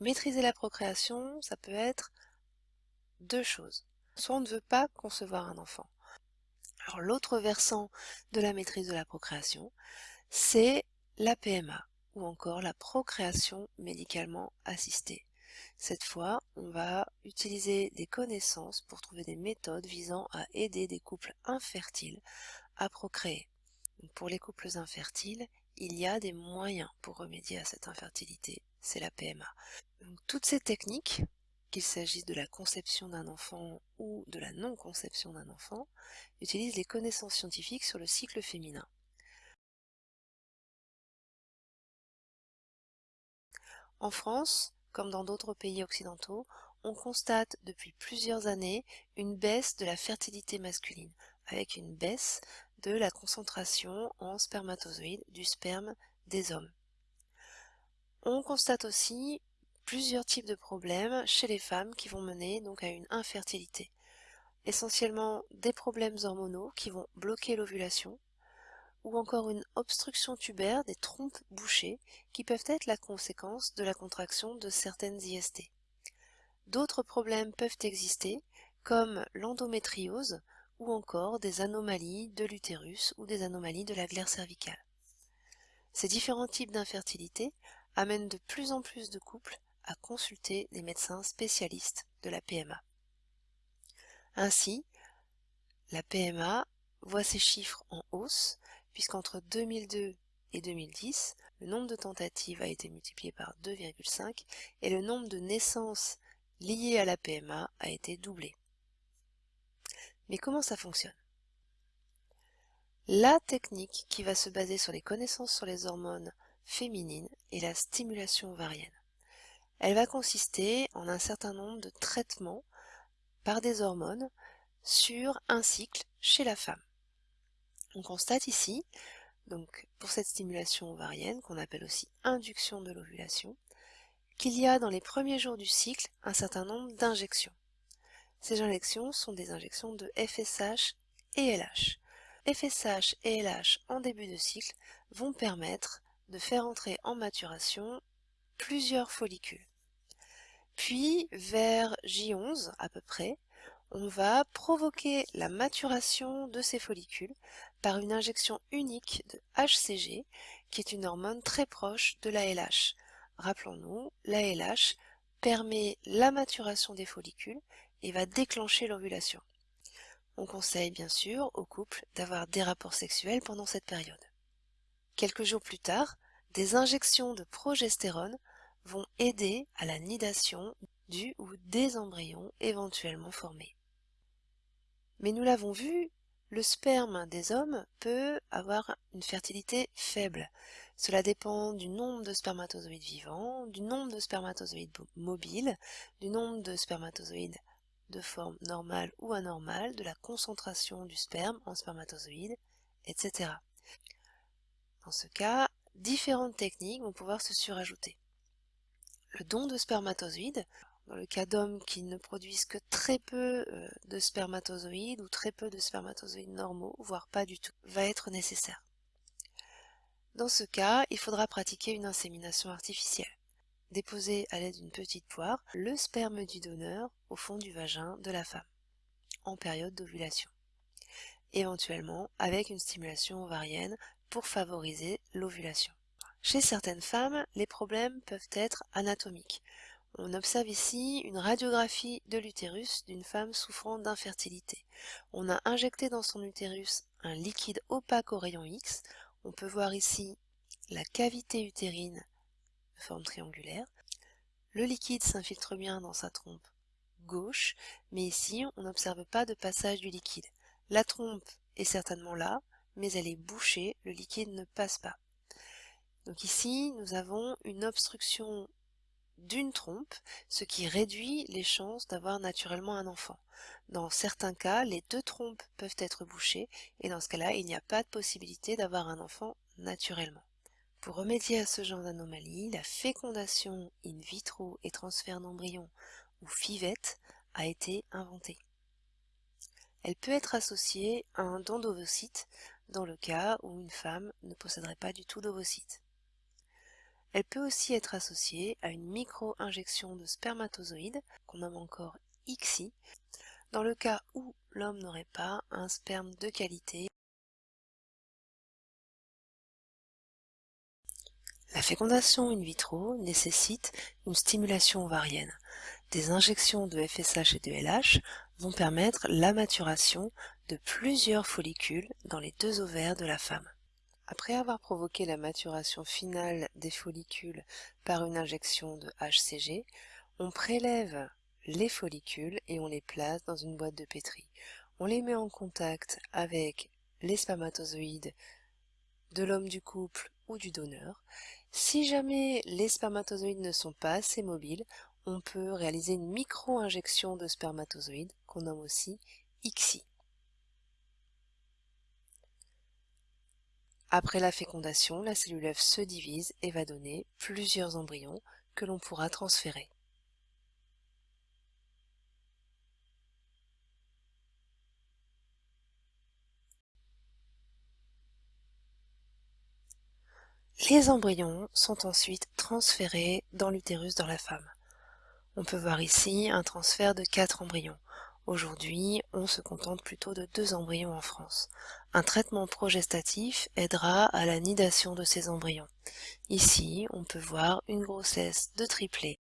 refuser la procréation, ça peut être deux choses. Soit on ne veut pas concevoir un enfant. L'autre versant de la maîtrise de la procréation, c'est la PMA ou encore la procréation médicalement assistée. Cette fois, on va utiliser des connaissances pour trouver des méthodes visant à aider des couples infertiles à procréer. pour les couples infertiles, il y a des moyens pour remédier à cette infertilité, c'est la PMA. toutes ces techniques, qu'il s'agisse de la conception d'un enfant ou de la non-conception d'un enfant, utilisent les connaissances scientifiques sur le cycle féminin. En France, comme dans d'autres pays occidentaux, on constate depuis plusieurs années une baisse de la fertilité masculine, avec une baisse de la concentration en spermatozoïdes du sperme des hommes. On constate aussi plusieurs types de problèmes chez les femmes qui vont mener donc à une infertilité. Essentiellement des problèmes hormonaux qui vont bloquer l'ovulation, ou encore une obstruction tubaire des trompes bouchées qui peuvent être la conséquence de la contraction de certaines IST. D'autres problèmes peuvent exister, comme l'endométriose ou encore des anomalies de l'utérus ou des anomalies de la glaire cervicale. Ces différents types d'infertilité amènent de plus en plus de couples à consulter des médecins spécialistes de la PMA. Ainsi, la PMA voit ses chiffres en hausse puisqu'entre 2002 et 2010, le nombre de tentatives a été multiplié par 2,5 et le nombre de naissances liées à la PMA a été doublé. Mais comment ça fonctionne? La technique qui va se baser sur les connaissances sur les hormones féminines est la stimulation ovarienne. Elle va consister en un certain nombre de traitements par des hormones sur un cycle chez la femme. On constate ici, donc pour cette stimulation ovarienne, qu'on appelle aussi induction de l'ovulation, qu'il y a dans les premiers jours du cycle un certain nombre d'injections. Ces injections sont des injections de FSH et LH. FSH et LH en début de cycle vont permettre de faire entrer en maturation plusieurs follicules. Puis, vers J11 à peu près, on va provoquer la maturation de ces follicules par une injection unique de HCG, qui est une hormone très proche de la LH. Rappelons-nous, la LH permet la maturation des follicules et va déclencher l'ovulation. On conseille bien sûr aux couples d'avoir des rapports sexuels pendant cette période. Quelques jours plus tard, des injections de progestérone vont aider à la nidation du ou des embryons éventuellement formés. Mais nous l'avons vu, le sperme des hommes peut avoir une fertilité faible. Cela dépend du nombre de spermatozoïdes vivants, du nombre de spermatozoïdes mobiles, du nombre de spermatozoïdes de forme normale ou anormale, de la concentration du sperme en spermatozoïdes, etc. Dans ce cas, différentes techniques vont pouvoir se surajouter. Le don de spermatozoïdes, dans le cas d'hommes qui ne produisent que très peu euh, de spermatozoïdes ou très peu de spermatozoïdes normaux, voire pas du tout, va être nécessaire. Dans ce cas, il faudra pratiquer une insémination artificielle. Déposer à l'aide d'une petite poire le sperme du donneur au fond du vagin de la femme, en période d'ovulation. Éventuellement avec une stimulation ovarienne pour favoriser l'ovulation. Chez certaines femmes, les problèmes peuvent être anatomiques. On observe ici une radiographie de l'utérus d'une femme souffrant d'infertilité. On a injecté dans son utérus un liquide opaque au rayon X. On peut voir ici la cavité utérine de forme triangulaire. Le liquide s'infiltre bien dans sa trompe gauche, mais ici on n'observe pas de passage du liquide. La trompe est certainement là, mais elle est bouchée, le liquide ne passe pas. Donc ici, nous avons une obstruction d'une trompe, ce qui réduit les chances d'avoir naturellement un enfant. Dans certains cas, les deux trompes peuvent être bouchées et dans ce cas-là, il n'y a pas de possibilité d'avoir un enfant naturellement. Pour remédier à ce genre d'anomalie, la fécondation in vitro et transfert d'embryon ou FIVET a été inventée. Elle peut être associée à un don d'ovocytes dans le cas où une femme ne posséderait pas du tout d'ovocytes. Elle peut aussi être associée à une micro-injection de spermatozoïdes, qu'on nomme encore ICSI, dans le cas où l'homme n'aurait pas un sperme de qualité. La fécondation in vitro nécessite une stimulation ovarienne. Des injections de FSH et de LH vont permettre la maturation de plusieurs follicules dans les deux ovaires de la femme. Après avoir provoqué la maturation finale des follicules par une injection de HCG, on prélève les follicules et on les place dans une boîte de pétri. On les met en contact avec les spermatozoïdes de l'homme du couple ou du donneur. Si jamais les spermatozoïdes ne sont pas assez mobiles, on peut réaliser une micro-injection de spermatozoïdes qu'on nomme aussi ICSI. Après la fécondation, la cellule œuf se divise et va donner plusieurs embryons que l'on pourra transférer. Les embryons sont ensuite transférés dans l'utérus dans la femme. On peut voir ici un transfert de 4 embryons. Aujourd'hui, on se contente plutôt de deux embryons en France. Un traitement progestatif aidera à la nidation de ces embryons. Ici, on peut voir une grossesse de triplé